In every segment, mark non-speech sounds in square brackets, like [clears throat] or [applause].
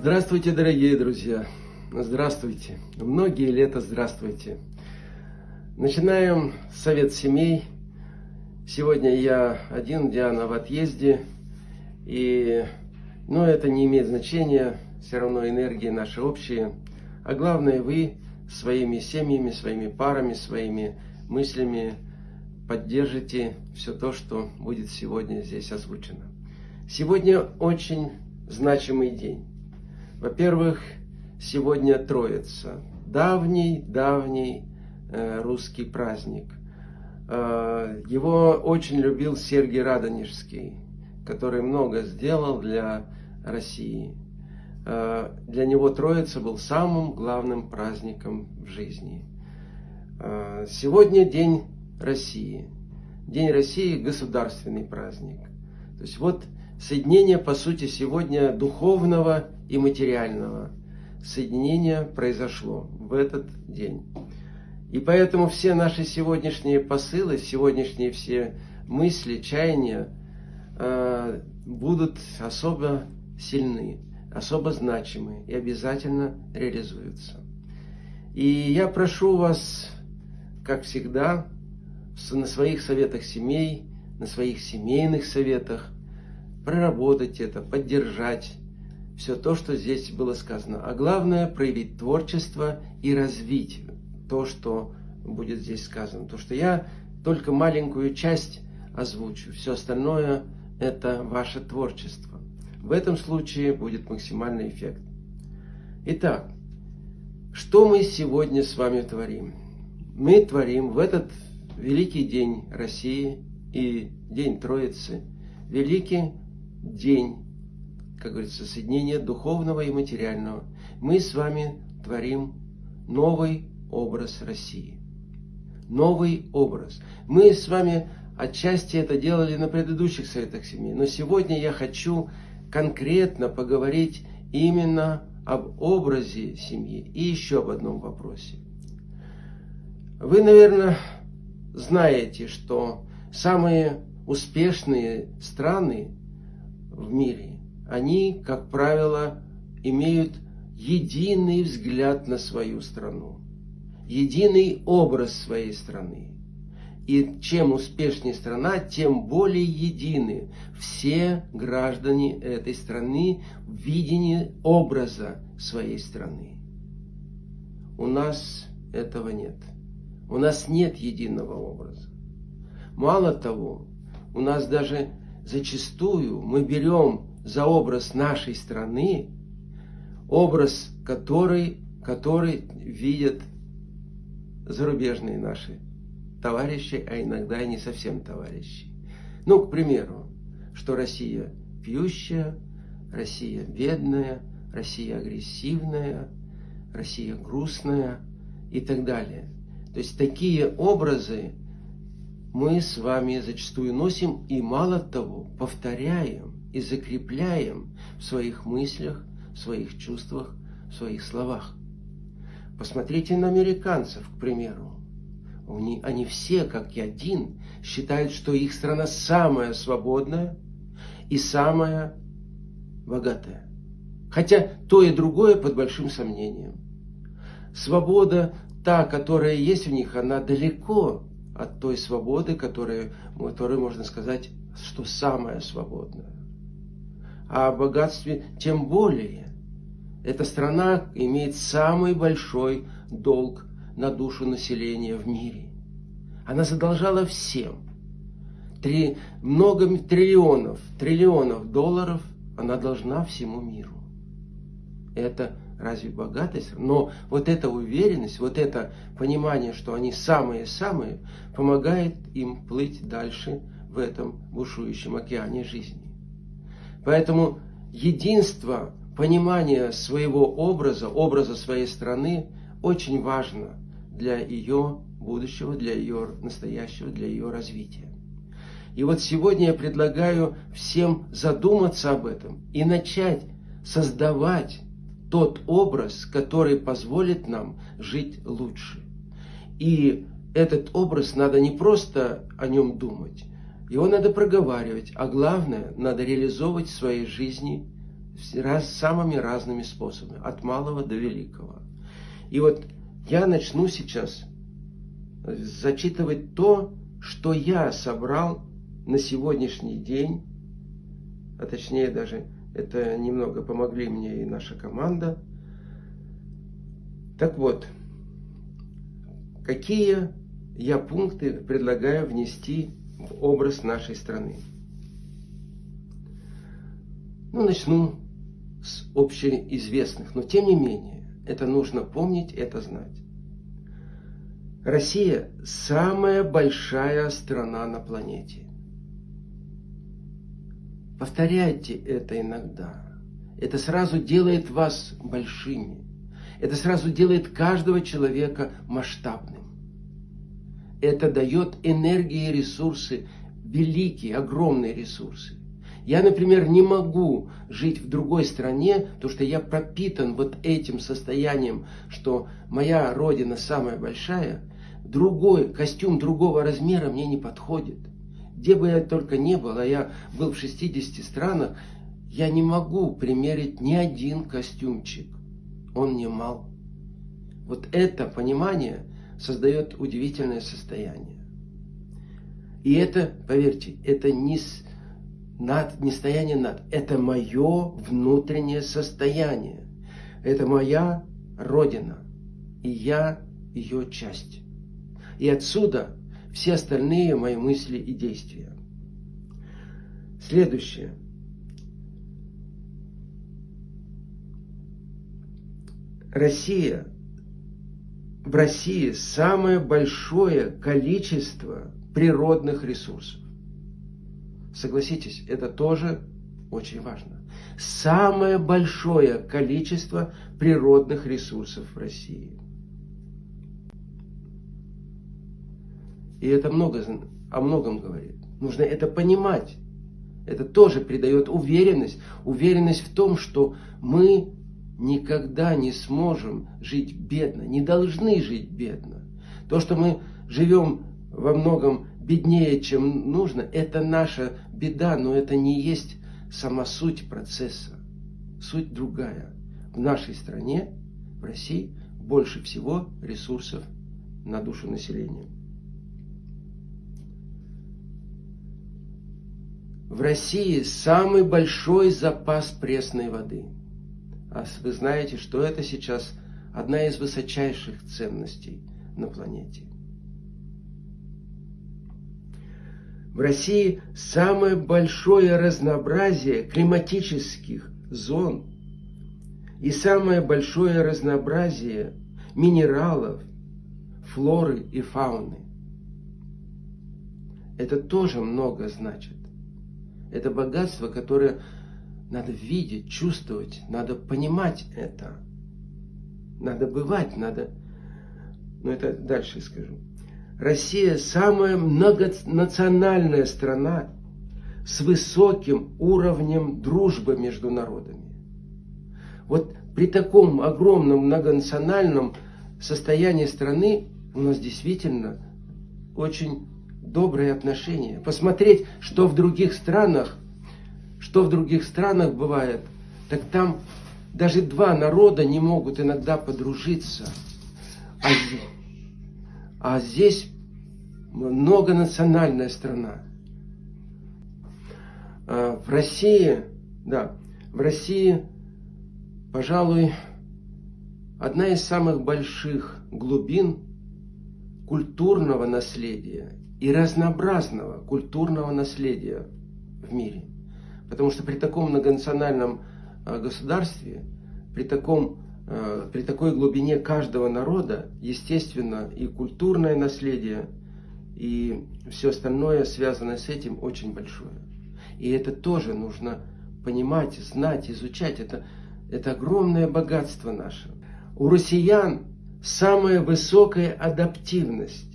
Здравствуйте, дорогие друзья! Здравствуйте! Многие лета здравствуйте! Начинаем совет семей. Сегодня я один, Диана в отъезде. И, но это не имеет значения, все равно энергии наши общие. А главное, вы своими семьями, своими парами, своими мыслями поддержите все то, что будет сегодня здесь озвучено. Сегодня очень значимый день. Во-первых, сегодня Троица. Давний-давний э, русский праздник. Э, его очень любил Сергий Радонежский, который много сделал для России. Э, для него Троица был самым главным праздником в жизни. Э, сегодня День России. День России – государственный праздник. То есть вот соединение, по сути, сегодня духовного и материального. Соединение произошло в этот день. И поэтому все наши сегодняшние посылы, сегодняшние все мысли, чаяния э, будут особо сильны, особо значимы и обязательно реализуются. И я прошу вас, как всегда, на своих советах семей, на своих семейных советах, проработать это, поддержать все то, что здесь было сказано. А главное, проявить творчество и развить то, что будет здесь сказано. То, что я только маленькую часть озвучу, все остальное – это ваше творчество. В этом случае будет максимальный эффект. Итак, что мы сегодня с вами творим? Мы творим в этот великий день России и День Троицы, великий день, как говорится, соединения духовного и материального. Мы с вами творим новый образ России. Новый образ. Мы с вами отчасти это делали на предыдущих советах семьи, но сегодня я хочу конкретно поговорить именно об образе семьи и еще об одном вопросе. Вы, наверное, знаете, что самые успешные страны в мире, они, как правило, имеют единый взгляд на свою страну, единый образ своей страны. И чем успешнее страна, тем более едины все граждане этой страны в видении образа своей страны. У нас этого нет. У нас нет единого образа. Мало того, у нас даже зачастую мы берем за образ нашей страны образ, который, который видят зарубежные наши товарищи, а иногда и не совсем товарищи. Ну, к примеру, что Россия пьющая, Россия бедная, Россия агрессивная, Россия грустная и так далее. То есть такие образы мы с вами зачастую носим и мало того, повторяем и закрепляем в своих мыслях, в своих чувствах, в своих словах. Посмотрите на американцев, к примеру. Они, они все, как и один, считают, что их страна самая свободная и самая богатая. Хотя то и другое под большим сомнением. Свобода, та, которая есть в них, она далеко от той свободы, которая, которую можно сказать, что самая свободная. А о богатстве тем более. Эта страна имеет самый большой долг на душу населения в мире. Она задолжала всем. Три, много триллионов, триллионов долларов она должна всему миру. Это разве богатость? Но вот эта уверенность, вот это понимание, что они самые-самые, помогает им плыть дальше в этом бушующем океане жизни. Поэтому единство, понимание своего образа, образа своей страны очень важно для ее будущего, для ее настоящего, для ее развития. И вот сегодня я предлагаю всем задуматься об этом и начать создавать тот образ, который позволит нам жить лучше. И этот образ надо не просто о нем думать, его надо проговаривать, а главное, надо реализовывать в своей жизни раз, самыми разными способами, от малого до великого. И вот я начну сейчас зачитывать то, что я собрал на сегодняшний день, а точнее даже это немного помогли мне и наша команда. Так вот, какие я пункты предлагаю внести в образ нашей страны. Ну, начну с общеизвестных, но тем не менее, это нужно помнить, это знать. Россия самая большая страна на планете. Повторяйте это иногда. Это сразу делает вас большими. Это сразу делает каждого человека масштабным. Это дает энергии и ресурсы, великие, огромные ресурсы. Я, например, не могу жить в другой стране, потому что я пропитан вот этим состоянием, что моя родина самая большая, другой костюм другого размера мне не подходит. Где бы я только не был, а я был в 60 странах, я не могу примерить ни один костюмчик. Он мне мал. Вот это понимание создает удивительное состояние. И это, поверьте, это не, над, не стояние над, это мое внутреннее состояние. Это моя Родина, и я ее часть. И отсюда все остальные мои мысли и действия. Следующее. Россия в России самое большое количество природных ресурсов. Согласитесь, это тоже очень важно. Самое большое количество природных ресурсов в России. И это много, о многом говорит. Нужно это понимать. Это тоже придает уверенность. Уверенность в том, что мы никогда не сможем жить бедно, не должны жить бедно. То, что мы живем во многом беднее, чем нужно, это наша беда, но это не есть сама суть процесса. Суть другая. В нашей стране, в России, больше всего ресурсов на душу населения. В России самый большой запас пресной воды – а вы знаете, что это сейчас одна из высочайших ценностей на планете. В России самое большое разнообразие климатических зон и самое большое разнообразие минералов, флоры и фауны. Это тоже много значит. Это богатство, которое надо видеть, чувствовать, надо понимать это. Надо бывать, надо... Но это дальше скажу. Россия самая многонациональная страна с высоким уровнем дружбы между народами. Вот при таком огромном многонациональном состоянии страны у нас действительно очень добрые отношения. Посмотреть, что в других странах что в других странах бывает, так там даже два народа не могут иногда подружиться. А, а здесь многонациональная страна. А в России, да, в России, пожалуй, одна из самых больших глубин культурного наследия и разнообразного культурного наследия в мире – Потому что при таком многонациональном э, государстве, при, таком, э, при такой глубине каждого народа, естественно, и культурное наследие, и все остальное, связанное с этим, очень большое. И это тоже нужно понимать, знать, изучать. Это, это огромное богатство наше. У россиян самая высокая адаптивность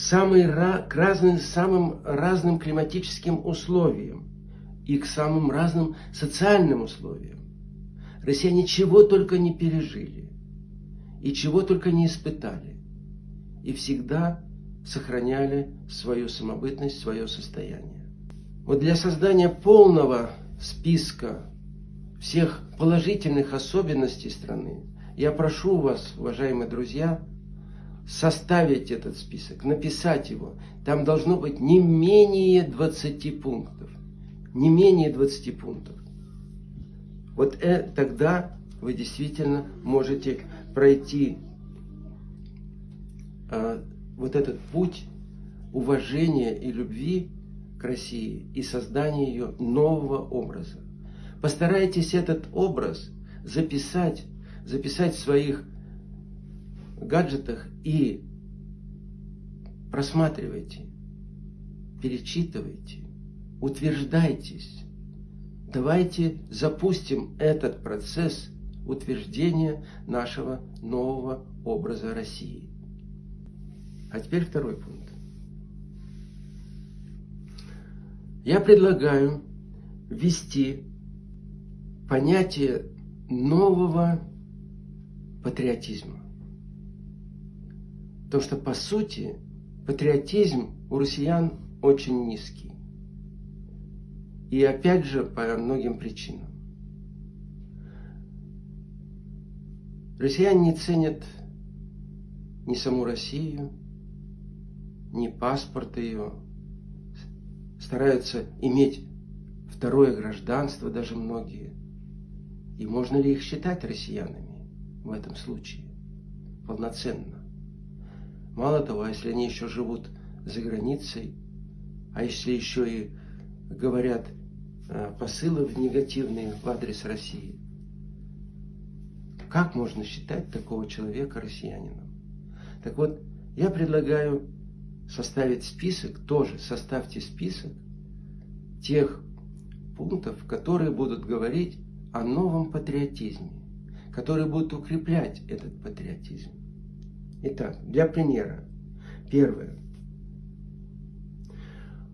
самый, к разным, самым разным климатическим условиям и к самым разным социальным условиям. Россияне чего только не пережили, и чего только не испытали, и всегда сохраняли свою самобытность, свое состояние. Вот для создания полного списка всех положительных особенностей страны, я прошу вас, уважаемые друзья, составить этот список, написать его. Там должно быть не менее 20 пунктов. Не менее 20 пунктов. Вот э, тогда вы действительно можете пройти э, вот этот путь уважения и любви к России и создания ее нового образа. Постарайтесь этот образ записать, записать в своих гаджетах и просматривайте, перечитывайте, утверждайтесь. Давайте запустим этот процесс утверждения нашего нового образа России. А теперь второй пункт. Я предлагаю ввести понятие нового патриотизма. Потому что, по сути, патриотизм у россиян очень низкий. И опять же, по многим причинам. Россияне не ценят ни саму Россию, ни паспорт ее. Стараются иметь второе гражданство даже многие. И можно ли их считать россиянами в этом случае? Полноценно. Мало того, если они еще живут за границей, а если еще и говорят э, посылы в негативные в адрес России, как можно считать такого человека россиянином? Так вот, я предлагаю составить список, тоже составьте список тех пунктов, которые будут говорить о новом патриотизме, которые будут укреплять этот патриотизм. Итак, для примера. Первое.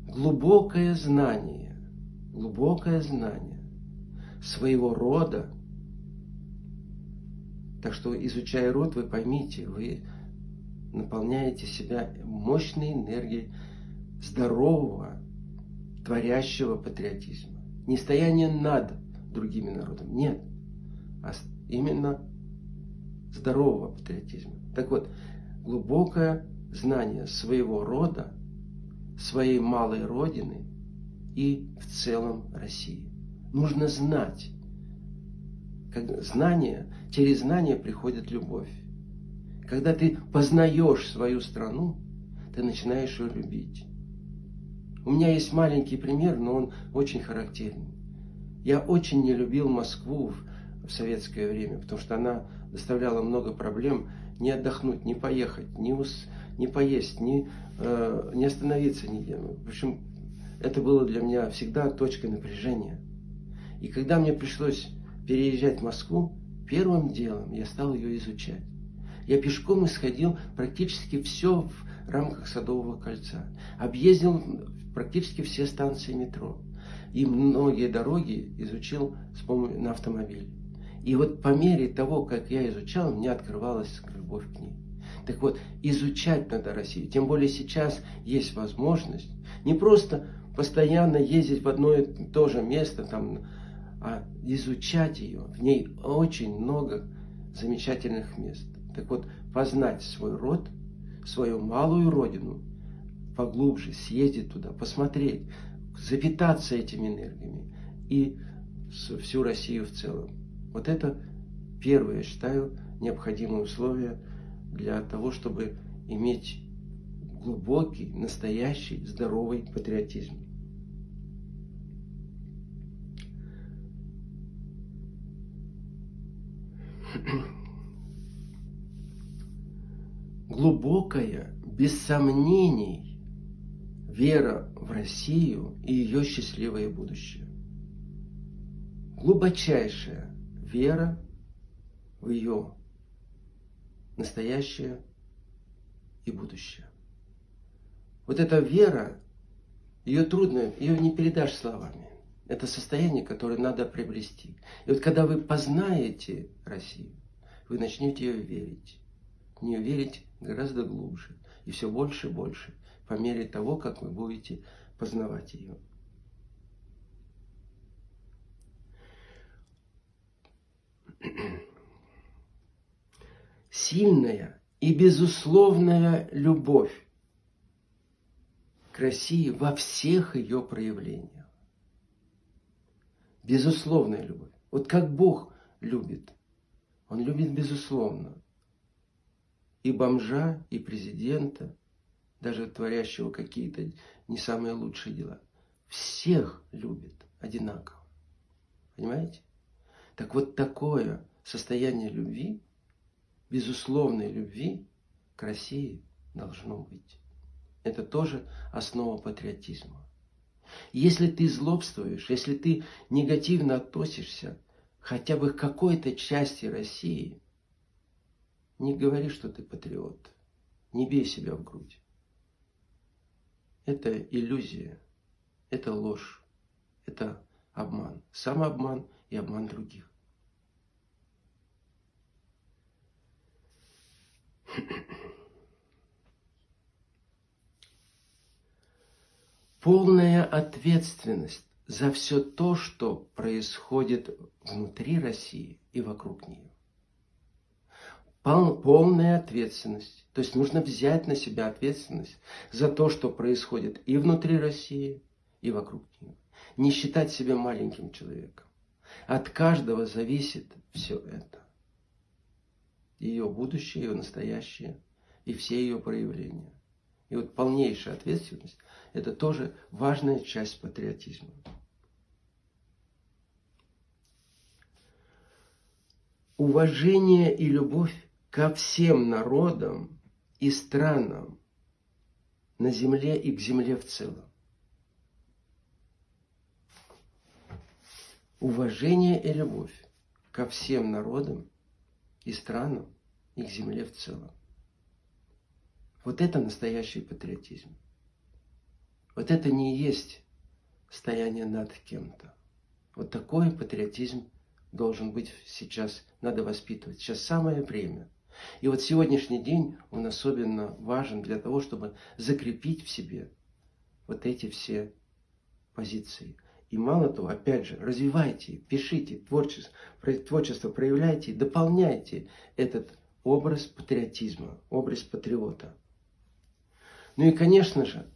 Глубокое знание, глубокое знание своего рода. Так что, изучая род, вы поймите, вы наполняете себя мощной энергией здорового, творящего патриотизма. Не стояние над другими народами, нет, а именно здорового патриотизма. Так вот, глубокое знание своего рода, своей малой родины и в целом России. Нужно знать. Как знание, через знание приходит любовь. Когда ты познаешь свою страну, ты начинаешь ее любить. У меня есть маленький пример, но он очень характерный. Я очень не любил Москву в, в советское время, потому что она доставляла много проблем не отдохнуть, не поехать, не, ус, не поесть, не, э, не остановиться нигде. В общем, это было для меня всегда точкой напряжения. И когда мне пришлось переезжать в Москву, первым делом я стал ее изучать. Я пешком исходил практически все в рамках Садового кольца. Объездил практически все станции метро. И многие дороги изучил на автомобиле. И вот по мере того, как я изучал, мне открывалась любовь к ней. Так вот, изучать надо Россию. Тем более сейчас есть возможность не просто постоянно ездить в одно и то же место, там, а изучать ее. В ней очень много замечательных мест. Так вот, познать свой род, свою малую родину, поглубже съездить туда, посмотреть, запитаться этими энергиями и всю Россию в целом. Вот это первое, я считаю, необходимое условие для того, чтобы иметь глубокий, настоящий, здоровый патриотизм. [clears throat] Глубокая, без сомнений, вера в Россию и ее счастливое будущее. Глубочайшая вера в ее настоящее и будущее. Вот эта вера, ее трудно, ее не передашь словами. Это состояние, которое надо приобрести. И вот когда вы познаете Россию, вы начнете ее верить. В нее верить гораздо глубже. И все больше и больше, по мере того, как вы будете познавать ее. [clears throat] Сильная и безусловная любовь к России во всех ее проявлениях. Безусловная любовь. Вот как Бог любит. Он любит безусловно. И бомжа, и президента, даже творящего какие-то не самые лучшие дела. Всех любит одинаково. Понимаете? Так вот такое состояние любви, безусловной любви к России должно быть. Это тоже основа патриотизма. Если ты злобствуешь, если ты негативно относишься хотя бы к какой-то части России, не говори, что ты патриот. Не бей себя в грудь. Это иллюзия, это ложь, это обман. Самообман и обман других. Полная ответственность за все то, что происходит внутри России и вокруг нее. Полная ответственность. То есть нужно взять на себя ответственность за то, что происходит и внутри России, и вокруг нее. Не считать себя маленьким человеком. От каждого зависит все это. Ее будущее, ее настоящее и все ее проявления. И вот полнейшая ответственность – это тоже важная часть патриотизма. Уважение и любовь ко всем народам и странам на земле и к земле в целом. Уважение и любовь ко всем народам и странам и к земле в целом. Вот это настоящий патриотизм. Вот это не есть стояние над кем-то. Вот такой патриотизм должен быть сейчас, надо воспитывать. Сейчас самое время. И вот сегодняшний день, он особенно важен для того, чтобы закрепить в себе вот эти все позиции. И мало того, опять же, развивайте, пишите творчество, творчество проявляйте, дополняйте этот образ патриотизма, образ патриота. Ну и, конечно же,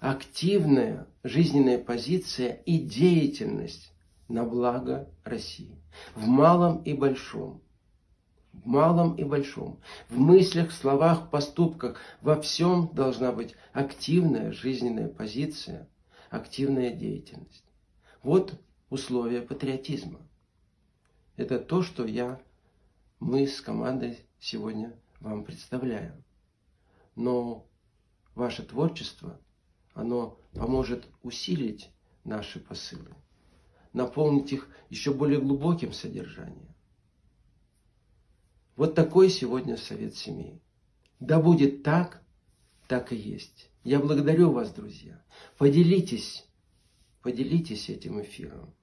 активная жизненная позиция и деятельность на благо России. В малом и большом. В малом и большом. В мыслях, словах, поступках. Во всем должна быть активная жизненная позиция – активная деятельность. Вот условия патриотизма. Это то, что я, мы с командой сегодня вам представляем. Но ваше творчество, оно поможет усилить наши посылы, наполнить их еще более глубоким содержанием. Вот такой сегодня совет семей. Да будет так, так и есть. Я благодарю вас, друзья. Поделитесь, поделитесь этим эфиром.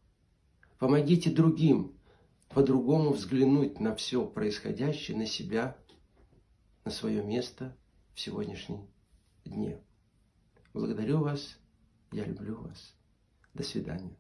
Помогите другим по-другому взглянуть на все происходящее, на себя, на свое место в сегодняшнем дне. Благодарю вас, я люблю вас. До свидания.